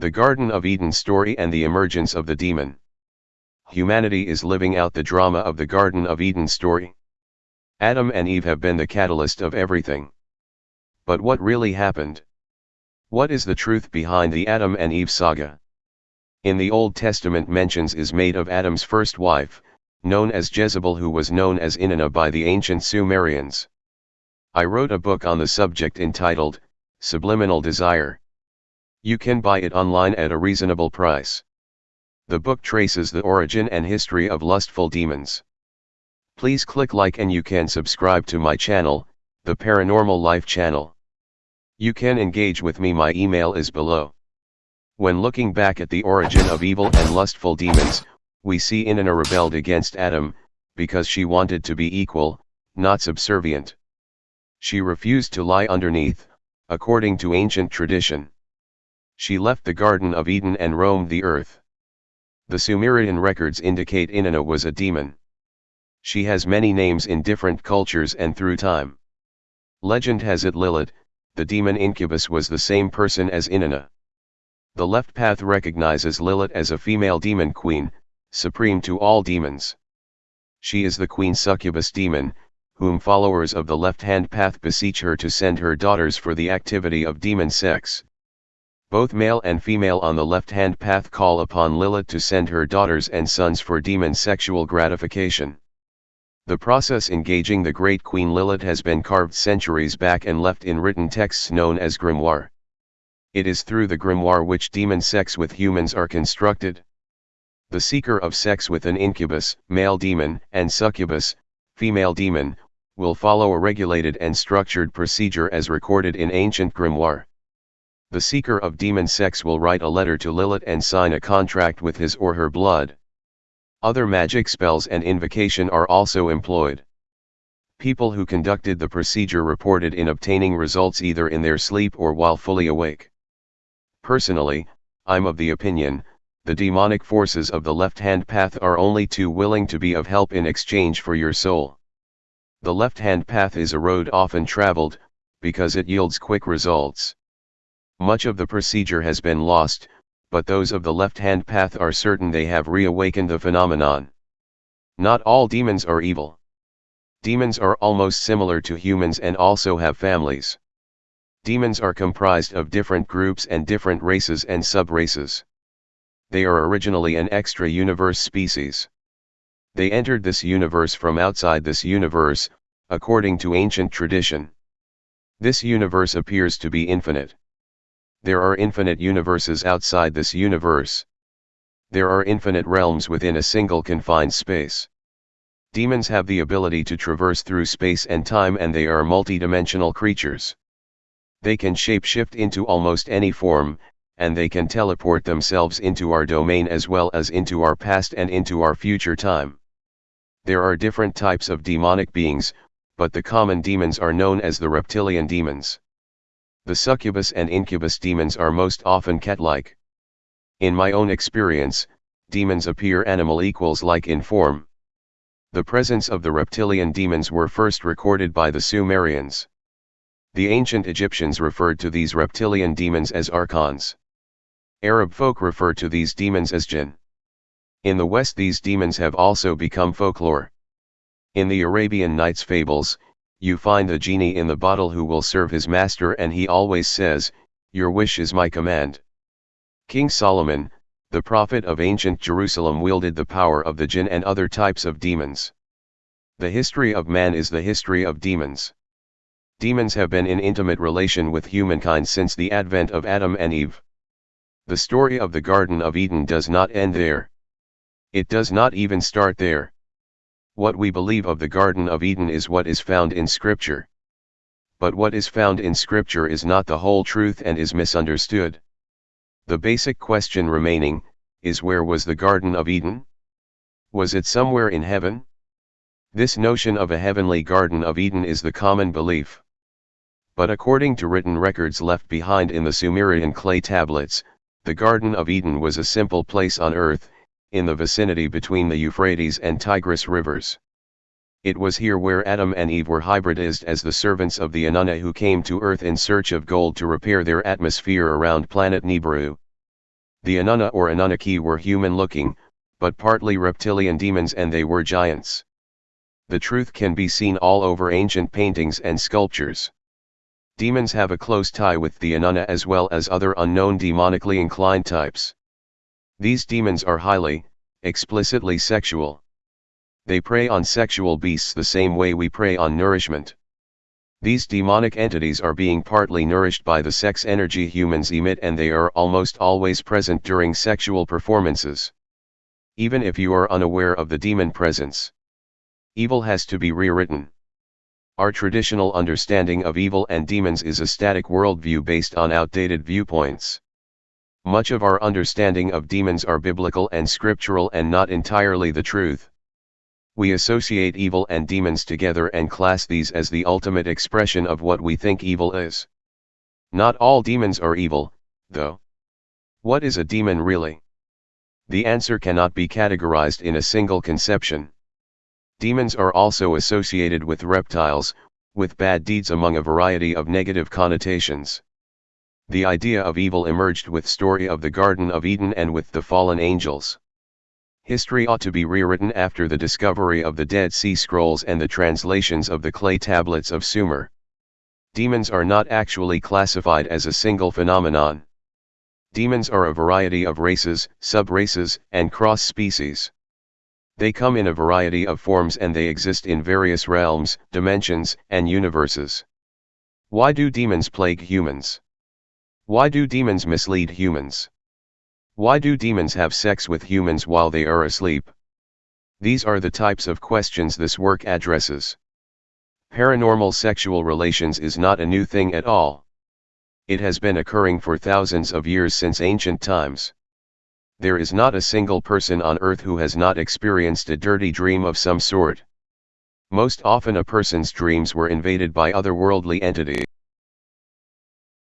The Garden of Eden story and the emergence of the demon. Humanity is living out the drama of the Garden of Eden story. Adam and Eve have been the catalyst of everything. But what really happened? What is the truth behind the Adam and Eve saga? In the Old Testament mentions is made of Adam's first wife, known as Jezebel who was known as Inanna by the ancient Sumerians. I wrote a book on the subject entitled, Subliminal Desire. You can buy it online at a reasonable price. The book traces the origin and history of lustful demons. Please click like and you can subscribe to my channel, the Paranormal Life channel. You can engage with me my email is below. When looking back at the origin of evil and lustful demons, we see Inanna rebelled against Adam, because she wanted to be equal, not subservient. She refused to lie underneath, according to ancient tradition. She left the Garden of Eden and roamed the earth. The Sumerian records indicate Inanna was a demon. She has many names in different cultures and through time. Legend has it Lilith, the demon incubus was the same person as Inanna. The left path recognizes Lilith as a female demon queen, supreme to all demons. She is the queen succubus demon, whom followers of the left-hand path beseech her to send her daughters for the activity of demon sex. Both male and female on the left-hand path call upon Lilith to send her daughters and sons for demon sexual gratification. The process engaging the great Queen Lilith has been carved centuries back and left in written texts known as grimoire. It is through the grimoire which demon sex with humans are constructed. The seeker of sex with an incubus, male demon, and succubus, female demon, will follow a regulated and structured procedure as recorded in ancient grimoire. The seeker of demon sex will write a letter to Lilith and sign a contract with his or her blood. Other magic spells and invocation are also employed. People who conducted the procedure reported in obtaining results either in their sleep or while fully awake. Personally, I'm of the opinion, the demonic forces of the left-hand path are only too willing to be of help in exchange for your soul. The left-hand path is a road often traveled, because it yields quick results. Much of the procedure has been lost, but those of the left-hand path are certain they have reawakened the phenomenon. Not all demons are evil. Demons are almost similar to humans and also have families. Demons are comprised of different groups and different races and sub-races. They are originally an extra-universe species. They entered this universe from outside this universe, according to ancient tradition. This universe appears to be infinite. There are infinite universes outside this universe. There are infinite realms within a single confined space. Demons have the ability to traverse through space and time and they are multidimensional creatures. They can shapeshift into almost any form, and they can teleport themselves into our domain as well as into our past and into our future time. There are different types of demonic beings, but the common demons are known as the reptilian demons. The succubus and incubus demons are most often cat-like. In my own experience, demons appear animal equals like in form. The presence of the reptilian demons were first recorded by the Sumerians. The ancient Egyptians referred to these reptilian demons as archons. Arab folk refer to these demons as jinn. In the West these demons have also become folklore. In the Arabian Nights fables, you find a genie in the bottle who will serve his master and he always says, your wish is my command. King Solomon, the prophet of ancient Jerusalem wielded the power of the jinn and other types of demons. The history of man is the history of demons. Demons have been in intimate relation with humankind since the advent of Adam and Eve. The story of the Garden of Eden does not end there. It does not even start there. What we believe of the Garden of Eden is what is found in Scripture. But what is found in Scripture is not the whole truth and is misunderstood. The basic question remaining, is where was the Garden of Eden? Was it somewhere in heaven? This notion of a heavenly Garden of Eden is the common belief. But according to written records left behind in the Sumerian clay tablets, the Garden of Eden was a simple place on earth, in the vicinity between the Euphrates and Tigris rivers. It was here where Adam and Eve were hybridized as the servants of the Anunna who came to Earth in search of gold to repair their atmosphere around planet Nibiru. The Anunna or Anunnaki were human-looking, but partly reptilian demons and they were giants. The truth can be seen all over ancient paintings and sculptures. Demons have a close tie with the Anunna as well as other unknown demonically inclined types. These demons are highly, explicitly sexual. They prey on sexual beasts the same way we prey on nourishment. These demonic entities are being partly nourished by the sex energy humans emit and they are almost always present during sexual performances even if you are unaware of the demon presence. Evil has to be rewritten. Our traditional understanding of evil and demons is a static worldview based on outdated viewpoints. Much of our understanding of demons are biblical and scriptural and not entirely the truth. We associate evil and demons together and class these as the ultimate expression of what we think evil is. Not all demons are evil, though. What is a demon really? The answer cannot be categorized in a single conception. Demons are also associated with reptiles, with bad deeds among a variety of negative connotations. The idea of evil emerged with story of the Garden of Eden and with the fallen angels. History ought to be rewritten after the discovery of the Dead Sea Scrolls and the translations of the clay tablets of Sumer. Demons are not actually classified as a single phenomenon. Demons are a variety of races, sub-races, and cross-species. They come in a variety of forms and they exist in various realms, dimensions, and universes. Why do demons plague humans? Why do demons mislead humans? Why do demons have sex with humans while they are asleep? These are the types of questions this work addresses. Paranormal sexual relations is not a new thing at all it has been occurring for thousands of years since ancient times. There is not a single person on earth who has not experienced a dirty dream of some sort. Most often a person's dreams were invaded by otherworldly entities.